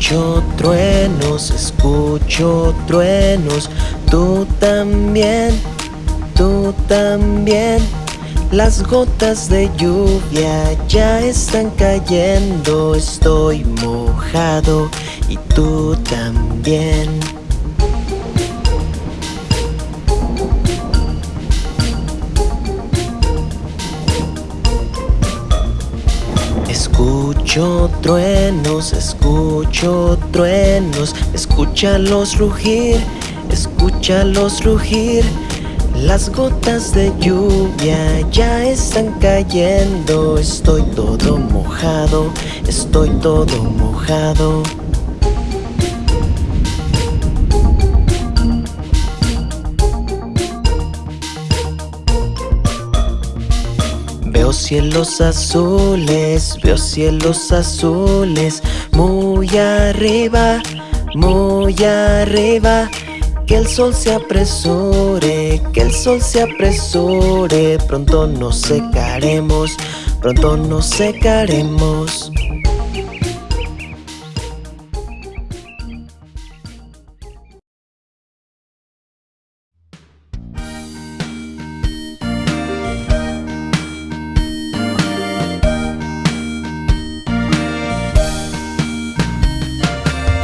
Escucho truenos, escucho truenos. Tú también, tú también. Las gotas de lluvia ya están cayendo. Estoy mojado y tú también Escucho truenos, escucho truenos Escúchalos rugir, escúchalos rugir. Las gotas de lluvia ya están cayendo Estoy todo mojado, estoy todo mojado Veo cielos azules, veo cielos azules Muy arriba, muy arriba. Que el sol se apresure, que el sol se apresure. Pronto nos secaremos, pronto nos secaremos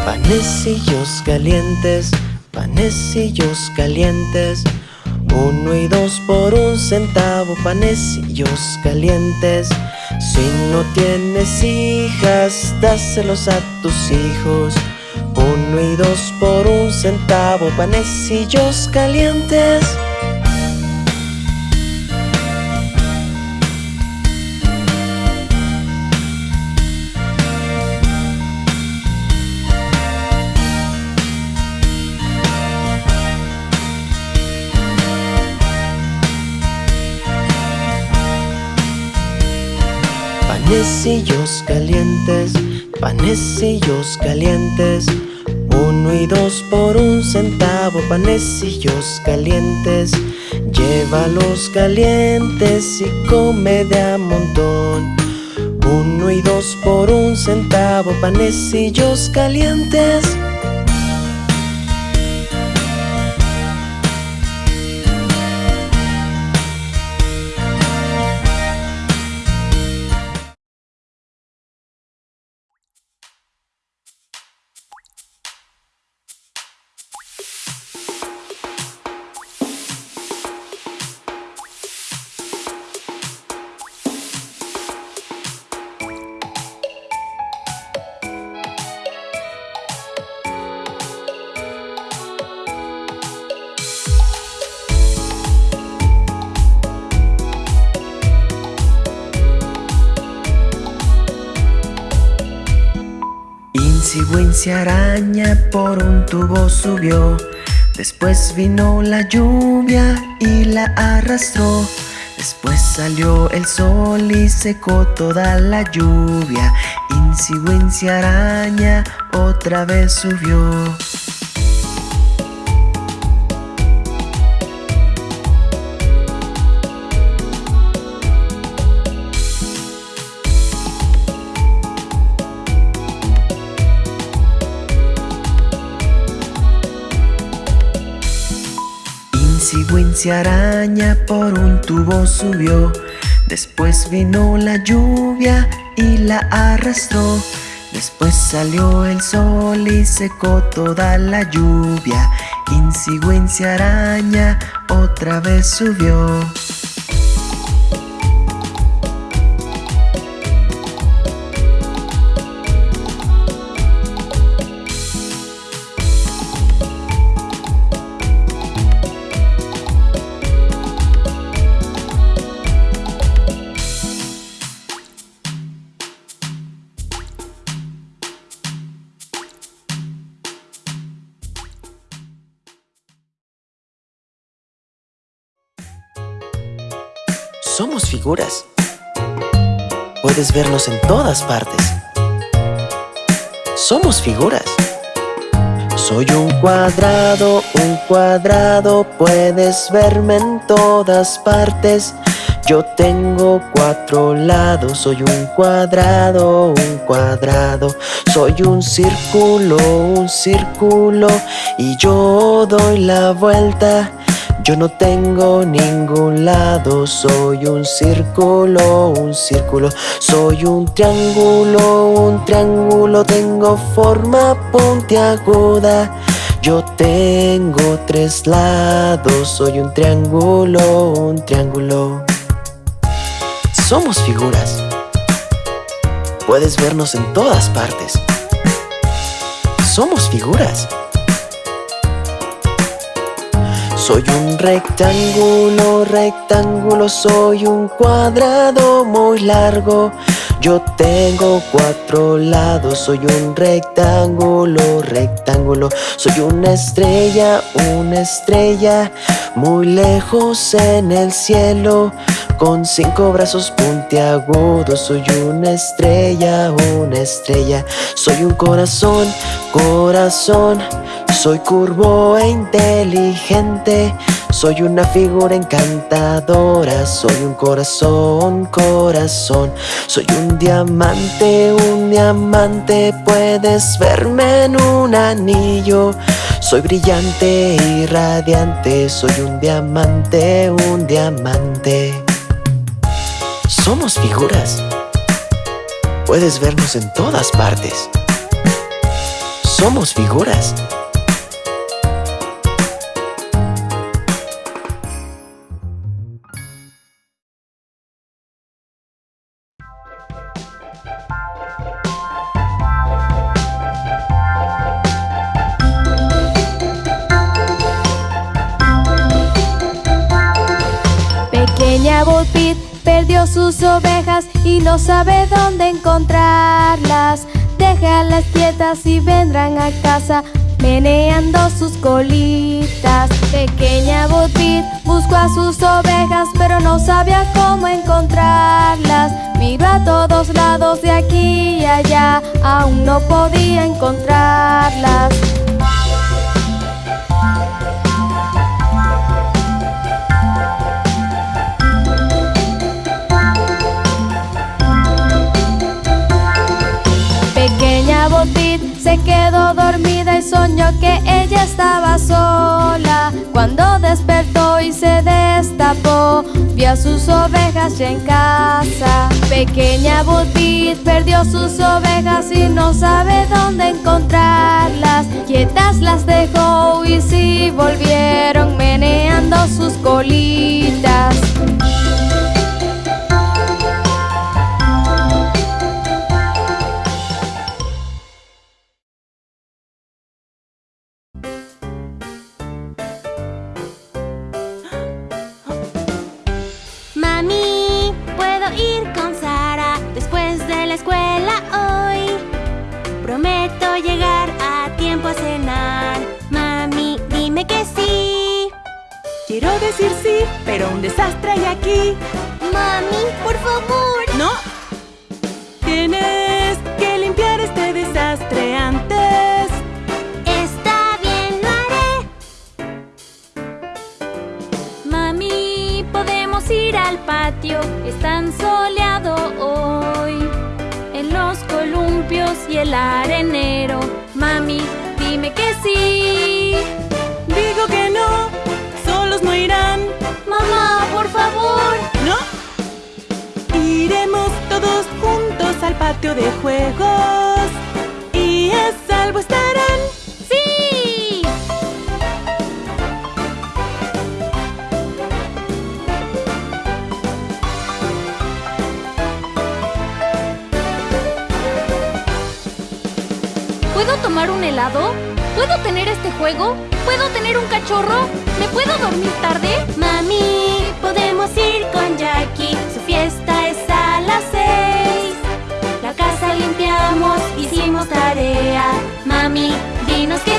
Panecillos calientes, panecillos calientes. Uno y dos por un centavo, panecillos calientes. Si no tienes hijas, dáselos a tus hijos. Uno y dos por un centavo, panecillos calientes Panecillos calientes, panecillos calientes. Uno y dos por un centavo, panecillos calientes. Llévalos calientes y come de a montón. Uno y dos por un centavo, panecillos calientes Wincy araña por un tubo subió. Después vino la lluvia y la arrastró. Después salió el sol y secó toda la lluvia. Wincy araña otra vez subió Wincy araña por un tubo subió. Después vino la lluvia y la arrastró. Después salió el sol y secó toda la lluvia. Wincy araña otra vez subió Somos figuras. Puedes vernos en todas partes. Somos figuras. Soy un cuadrado, un cuadrado, puedes verme en todas partes. Yo tengo cuatro lados, soy un cuadrado, un cuadrado. Soy un círculo, un círculo. Y yo doy la vuelta. Yo no tengo ningún lado, soy un círculo, un círculo. Soy un triángulo, un triángulo. Tengo forma puntiaguda. Yo tengo tres lados, soy un triángulo, un triángulo. Somos figuras. Puedes vernos en todas partes. Somos figuras. Soy un rectángulo, rectángulo, soy un cuadrado muy largo. Yo tengo cuatro lados, soy un rectángulo, rectángulo. Soy una estrella, una estrella Muy lejos en el cielo. Con cinco brazos puntiagudos Soy una estrella, una estrella. Soy un corazón, corazón Soy curvo e inteligente soy una figura encantadora, soy un corazón, corazón. Soy un diamante, un diamante Puedes verme en un anillo. Soy brillante y radiante Soy un diamante, un diamante. Somos figuras. Puedes vernos en todas partes. Somos figuras sus ovejas y no sabe dónde encontrarlas. Déjalas quietas y vendrán a casa meneando sus colitas. Pequeña Botbit buscó a sus ovejas, pero no sabía cómo encontrarlas. Miró a todos lados de aquí y allá, aún no podía encontrarlas. Que ella estaba sola. Cuando despertó y se destapó, vio a sus ovejas ya en casa. Pequeña Butit perdió sus ovejas y no sabe dónde encontrarlas. Quietas las dejó y sí volvieron meneando sus colitas. a cenar. Mami, dime que sí. Quiero decir sí, pero un desastre hay aquí. Mami, por favor. No. Tienes que limpiar este desastre antes. Está bien, lo haré. Mami, podemos ir al patio. Es tan soleado hoy. En los columpios y el arenero. Mami, dime que sí. Digo que no, solos no irán. Mamá, por favor. No. Iremos todos juntos al patio de juegos. Y a salvo estarán. ¡Sí! ¿Puedo tomar un helado? ¿Puedo tener este juego? ¿Puedo tener un cachorro? ¿Me puedo dormir tarde? Mami, podemos ir con Jackie. Su fiesta es a las seis. La casa limpiamos, hicimos tarea. Mami, dinos qué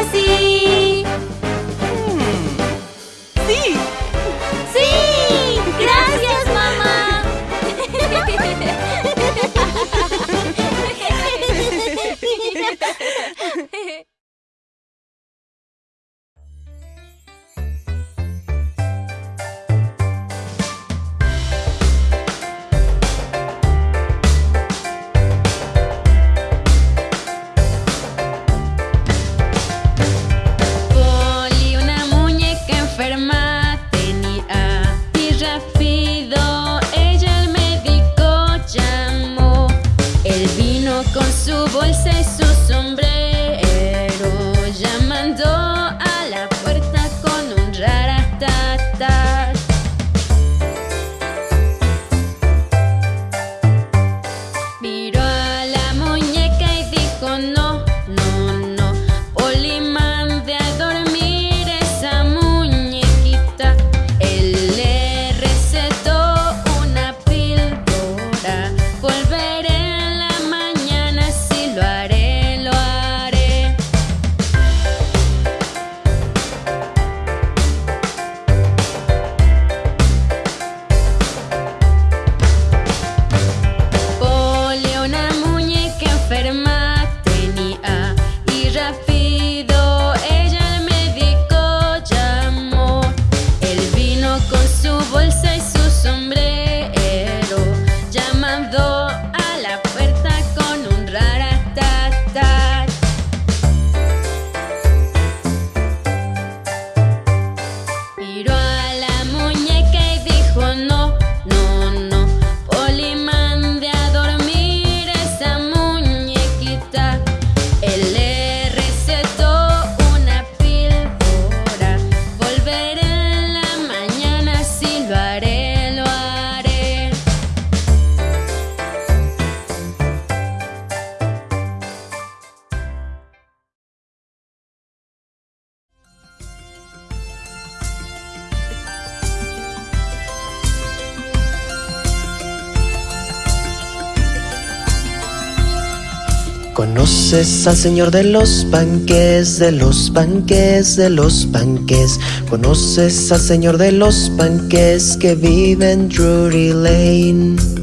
¿Conoces al señor de los panques, de los panques, de los panques? ¿Conoces al señor de los panques que vive en Drury Lane?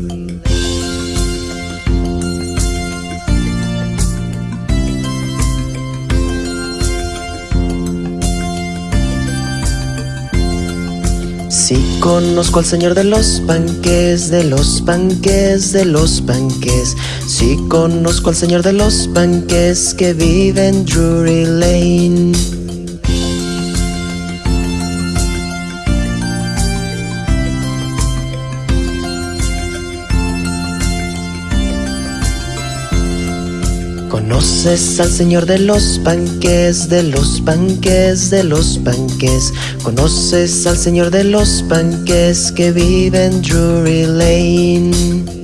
Sí conozco al señor de los panques, de los panques, de los panques. Sí conozco al señor de los panques que vive en Drury Lane. ¿Conoces al señor de los panques, de los panques, de los panques? ¿Conoces al señor de los panques que vive en Drury Lane?